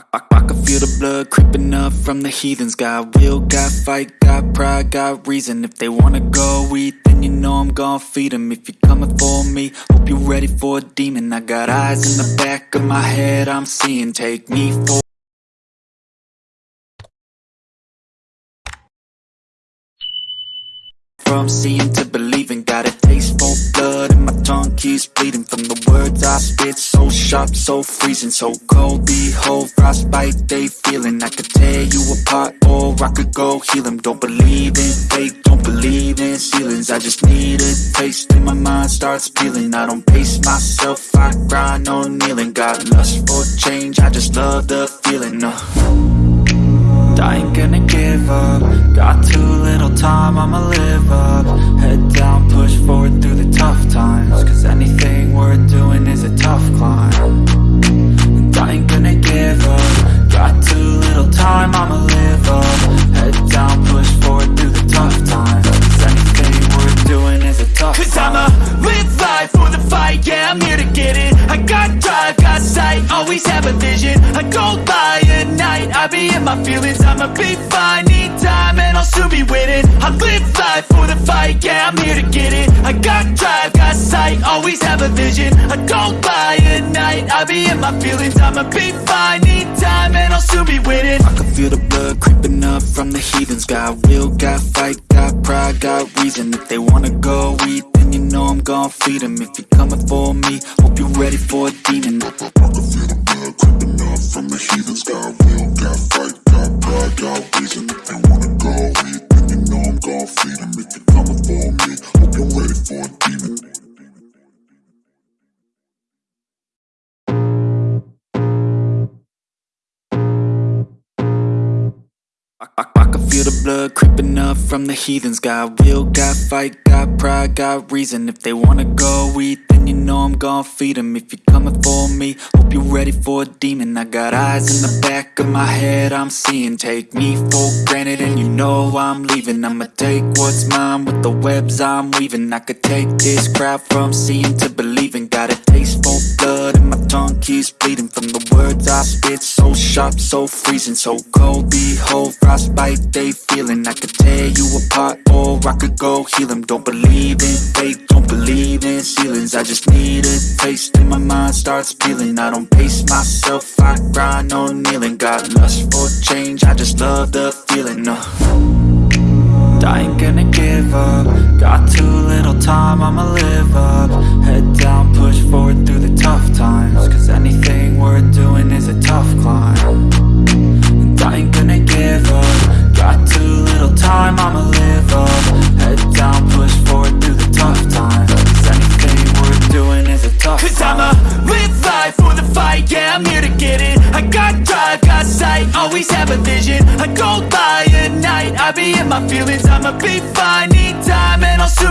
I, I, I can feel the blood creeping up from the heathens. Got will, got fight, got pride, got reason. If they wanna go eat, then you know I'm gon' feed them If you're coming for me, hope you're ready for a demon. I got eyes in the back of my head, I'm seeing. Take me for From seeing to believing So sharp, so freezing, so cold. Behold, frostbite they feeling. I could tear you apart or I could go heal them Don't believe in fate, don't believe in ceilings. I just need a taste and my mind starts peeling. I don't pace myself, I grind on kneeling. Got lust for change, I just love the feeling uh. I ain't gonna give up. Got too little time, I'ma live up. Head down, push forward always have a vision I go by at night, I be in my feelings. I'ma be fine, need time, and I'll soon be winning. I live life for the fight, yeah, I'm here to get it. I got drive, got sight, always have a vision. I go by at night, I be in my feelings. I'ma be fine, need time, and I'll soon be winning. I can feel the blood creeping up from the heathens. Got will, got fight, got pride, got reason. If they wanna go eat, then you know I'm gon' feed them If you're coming for me, hope you're ready for a demon I, I, I can feel the blood creeping up from the heathens. Got will, got fight, got pride, got reason. If they wanna go eat, then you know I'm gon' feed them If you're coming for me, hope you're ready for a demon. I got eyes in the back of my head, I'm seeing. Take me for granted and you know I'm leaving. I'ma take what's mine with the webs I'm weaving. I could take this crowd from seeing to believing. Got a taste for blood and my tongue keeps bleeding From the I spit, so sharp, so freezing So cold, behold, frostbite they feeling. I could tear you apart or I could go heal them Don't believe in fate, don't believe in ceilings. I just need a taste and my mind starts peeling. I don't pace myself, I grind on kneeling. Got lust for change, I just love the feeling uh. I ain't gonna give up Got too little time, I'ma live up. Head down, ain't gonna give up. Got too little time, I'ma live up. Head down, push forward through the tough times. Cause anything worth doing is a tough Cause I'ma live life for the fight, yeah, I'm here to get it. I got drive, got sight, always have a vision. I go by at night, I be in my feelings I'ma be fine,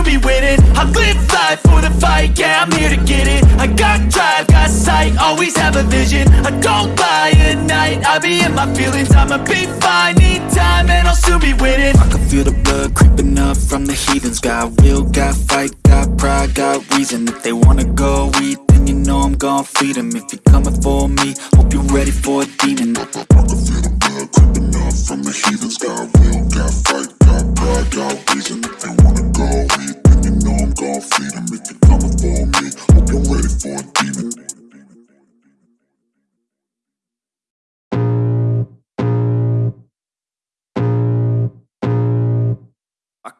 need time, and I'll soon be winning I live life for the fight, yeah, I'm here to get it. I got drive, got sight, always have a vision. I go by at night, I be in my feelings. I'ma be fine, need time, and I'll soon be winning I can feel the blood creeping up from the heathens. Got will, got fight, got pride, got reason. If they wanna go eat, then you know I'm gon' feed them If you're coming for me, hope you're ready for a demon. I can feel the blood creeping up from the heathens. Got will, got fight, got pride, got reason. If they wanna go eat,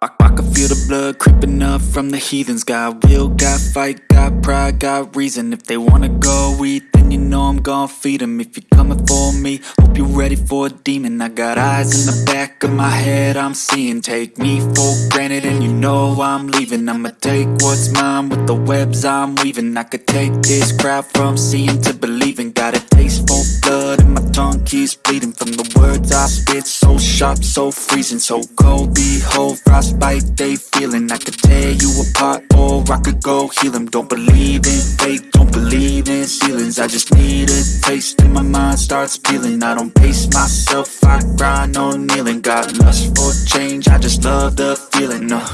I, I, I can feel the blood creeping up from the heathens. Got will, got fight, got pride, got reason. If they wanna go eat, then you know I'm gon' feed them If you're coming for me, hope you're ready for a demon. I got eyes in the back of my head, I'm seeing. Take me for granted and you know I'm leaving. I'ma take what's mine with the webs I'm weaving. I could take this crowd from seeing to believing. Got a taste for blood and my keeps bleeding From the words I spit, so sharp, so freezing So cold, behold, frostbite they feeling. I could tear you apart or I could go heal them Don't believe in fate, don't believe in ceilings. I just need a taste and my mind starts peeling. I don't pace myself, I grind on kneeling. Got lust for change, I just love the feeling uh.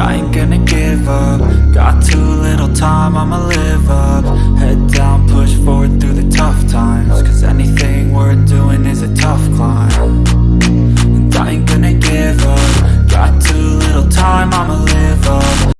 I ain't gonna give up. Got too little time, I'ma live up